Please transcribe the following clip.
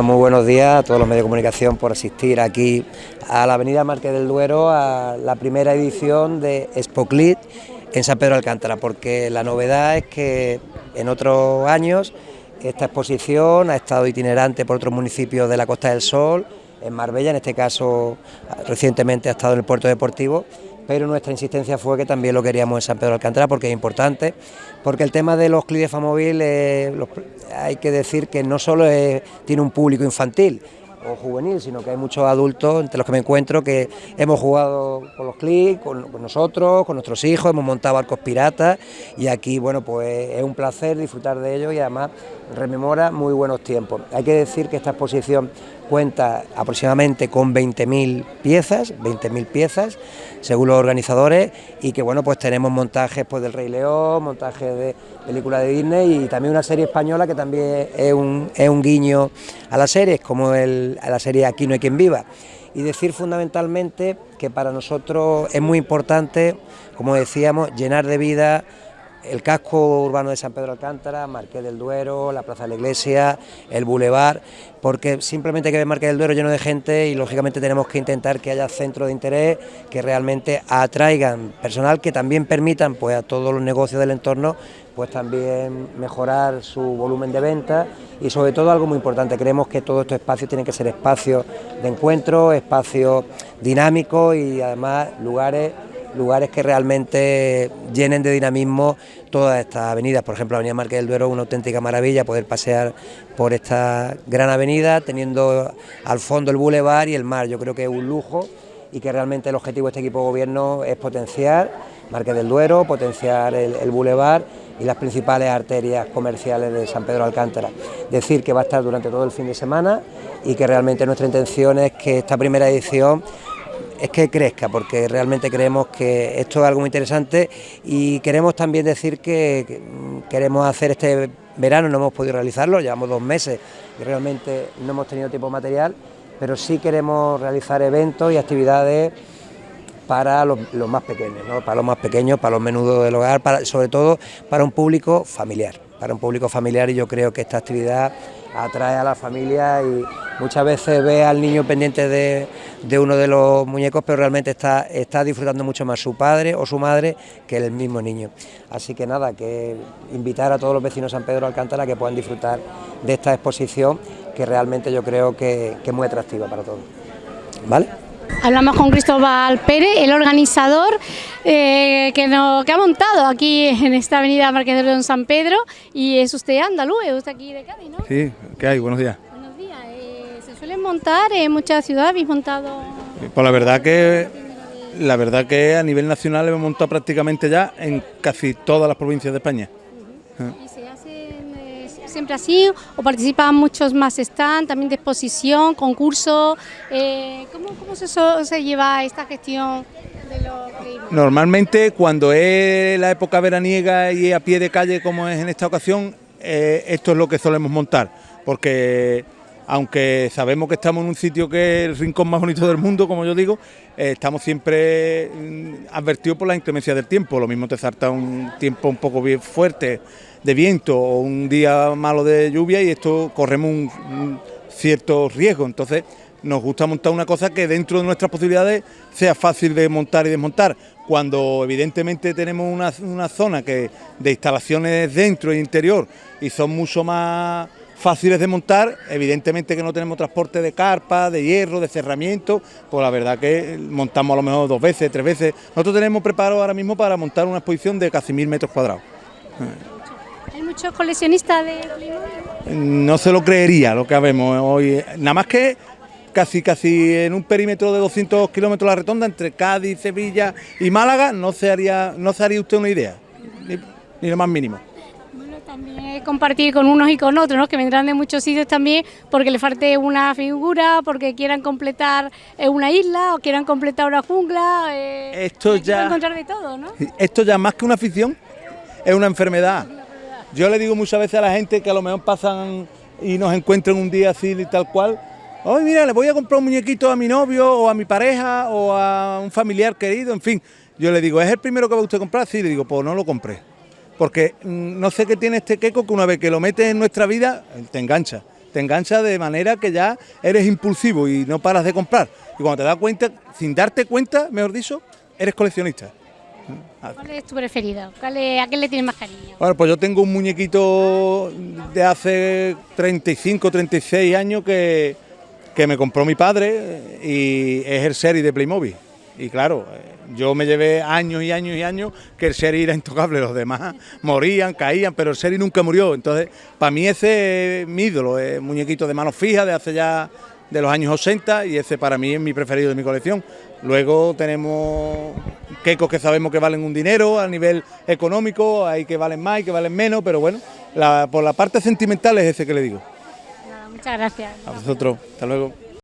Bueno, muy buenos días a todos los medios de comunicación por asistir aquí a la Avenida Marqués del Duero a la primera edición de Spoclit en San Pedro Alcántara, porque la novedad es que en otros años esta exposición ha estado itinerante por otros municipios de la Costa del Sol, en Marbella, en este caso recientemente ha estado en el puerto deportivo pero nuestra insistencia fue que también lo queríamos en San Pedro de Alcántara porque es importante, porque el tema de los clips de Famóvil hay que decir que no solo tiene un público infantil, o juvenil, sino que hay muchos adultos entre los que me encuentro que hemos jugado con los clics, con, nosotros, con nuestros hijos, hemos montado barcos piratas y aquí, bueno, pues es un placer disfrutar de ello y además rememora muy buenos tiempos. Hay que decir que esta exposición cuenta aproximadamente con 20.000 piezas, 20.000 piezas, según los organizadores, y que bueno, pues tenemos montajes pues, del Rey León, montajes de películas de Disney y también una serie española que también es un, es un guiño a las series, como el, a la serie Aquí no hay quien viva. Y decir fundamentalmente que para nosotros es muy importante, como decíamos, llenar de vida el casco urbano de San Pedro Alcántara, Marqués del Duero, la Plaza de la Iglesia, el Boulevard, porque simplemente hay que ver Marqués del Duero lleno de gente y lógicamente tenemos que intentar que haya centros de interés que realmente atraigan personal que también permitan pues a todos los negocios del entorno pues también mejorar su volumen de venta y sobre todo algo muy importante, creemos que todos estos espacios tienen que ser espacios de encuentro, espacios dinámicos y además lugares lugares que realmente llenen de dinamismo todas estas avenidas. Por ejemplo, la Avenida Marqués del Duero es una auténtica maravilla poder pasear por esta gran avenida teniendo al fondo el bulevar y el mar. Yo creo que es un lujo y que realmente el objetivo de este equipo de gobierno es potenciar Marqués del Duero, potenciar el, el bulevar y las principales arterias comerciales de San Pedro Alcántara. Decir que va a estar durante todo el fin de semana y que realmente nuestra intención es que esta primera edición es que crezca, porque realmente creemos que esto es algo muy interesante y queremos también decir que queremos hacer este verano, no hemos podido realizarlo, llevamos dos meses y realmente no hemos tenido tiempo material, pero sí queremos realizar eventos y actividades para los, más pequeños, para los más pequeños, para los menudos del hogar, para, sobre todo para un público familiar, para un público familiar y yo creo que esta actividad atrae a la familia y muchas veces ve al niño pendiente de, uno de los muñecos, pero realmente está, está disfrutando mucho más su padre o su madre que el mismo niño. Así que nada, que invitar a todos los vecinos de San Pedro Alcántara que puedan disfrutar de esta exposición que realmente yo creo que, es muy atractiva para todos. ¿Vale? Hablamos con Cristóbal Pérez, el organizador eh, que, no, que ha montado aquí en esta avenida Marqués de Don San Pedro y es usted andaluz, es usted aquí de Cádiz, ¿no? Sí, ¿qué hay? Buenos días. Buenos días. Eh, ¿Se suelen montar en muchas ciudades? ¿Habéis montado...? Pues la verdad que la verdad que a nivel nacional hemos montado prácticamente ya en casi todas las provincias de España así o participan muchos más están también de exposición, concurso? Eh, ¿cómo, se, lleva esta gestión Normalmente cuando es la época veraniega y a pie de calle como es en esta ocasión, eh, esto es lo que solemos montar, porque aunque sabemos que estamos en un sitio que es el rincón más bonito del mundo, como yo digo, eh, estamos siempre mm, advertidos por la inclemencia del tiempo. Lo mismo te salta un tiempo un poco bien fuerte de viento o un día malo de lluvia y esto corremos un, cierto riesgo. Entonces nos gusta montar una cosa que dentro de nuestras posibilidades sea fácil de montar y desmontar. Cuando evidentemente tenemos una, zona que de instalaciones dentro e interior y son mucho más fáciles de montar, evidentemente que no tenemos transporte de carpa, de hierro, de cerramiento, pues la verdad que montamos a lo mejor dos veces, tres veces. Nosotros tenemos preparado ahora mismo para montar una exposición de casi mil metros cuadrados. ¿Hay muchos coleccionistas de No se lo creería lo que vemos hoy, nada más que casi casi en un perímetro de 200 kilómetros la redonda entre Cádiz, Sevilla y Málaga, no se haría, no se haría usted una idea, ni, ni lo más mínimo también compartir con unos y con otros, ¿no? que vendrán de muchos sitios también porque le falte una figura, porque quieran completar eh, una isla o quieran completar una jungla. Eh, esto ya encontrar de todo, ¿no? Esto ya más que una afición es una enfermedad. Yo le digo muchas veces a la gente que a lo mejor pasan y nos encuentran un día así y tal cual. Oye, mira, le voy a comprar un muñequito a mi novio o a mi pareja o a un familiar querido, en fin. Yo le digo, ¿es el primero que va usted a comprar? Sí, le digo, pues no lo compré porque mm, no sé qué tiene este queco que una vez que lo metes en nuestra vida, te engancha. te engancha de manera que ya eres impulsivo y no paras de comprar. Y cuando te das cuenta, sin darte cuenta, mejor dicho, eres coleccionista. ¿Cuál es tu preferido? ¿Cuál es- ¿A qué le tienes más cariño? Bueno, pues yo tengo un muñequito de hace 35, 36 años que, que me compró mi padre y es el Seri de Playmobil. Y claro, eh, yo me llevé años y años y años que el Seri era intocable, los demás morían, caían, pero el Seri nunca murió. Entonces, para mí ese es mi ídolo, es muñequito de mano fija de hace ya de los años 80 y ese para mí es mi preferido de mi colección. Luego tenemos quecos que sabemos que valen un dinero a nivel económico, hay que valen más, hay que valen menos, pero bueno, la- por la parte sentimental es ese que le digo. Nada, muchas gracias. A vosotros, hasta luego.